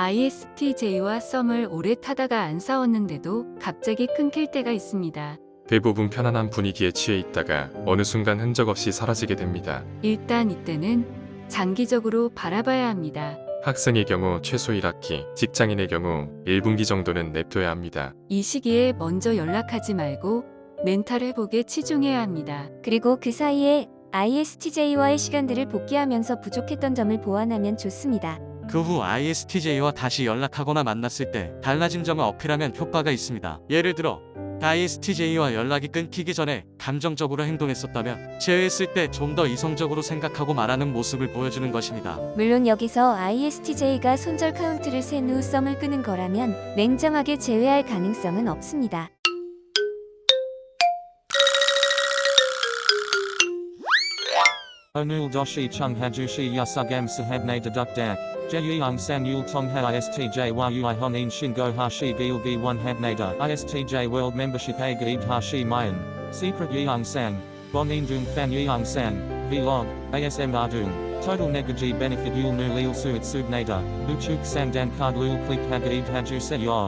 ISTJ와 썸을 오래 타다가 안 싸웠는데도 갑자기 끊길 때가 있습니다. 대부분 편안한 분위기에 취해 있다가 어느 순간 흔적 없이 사라지게 됩니다. 일단 이때는 장기적으로 바라봐야 합니다. 학생의 경우 최소 1학기, 직장인의 경우 1분기 정도는 냅둬야 합니다. 이 시기에 먼저 연락하지 말고 멘탈 회복에 치중해야 합니다. 그리고 그 사이에 ISTJ와의 시간들을 복귀하면서 부족했던 점을 보완하면 좋습니다. 그 후 ISTJ와 다시 연락하거나 만났을 때 달라진 점을 어필하면 효과가 있습니다. 예를 들어 ISTJ와 연락이 끊기기 전에 감정적으로 행동했었다면 제외했을 때 좀 더 이성적으로 생각하고 말하는 모습을 보여주는 것입니다. 물론 여기서 ISTJ가 손절 카운트를 센 후 썸을 끄는 거라면 냉정하게 제외할 가능성은 없습니다. Onul doshi chung hajushi yasugam sahabne deduk dak. Jeyung san yul tong ha istj yui honin shingo hashi gilgi one habnada. Istj world membership a gaib hashi mayan. Secret yeung sang. Bonin dung fan yeung sang. Vlog. ASM ardung. Total negaji benefit yul nu lil suit subnada. Uchuk sang dan card lul click hagaib haju se yor.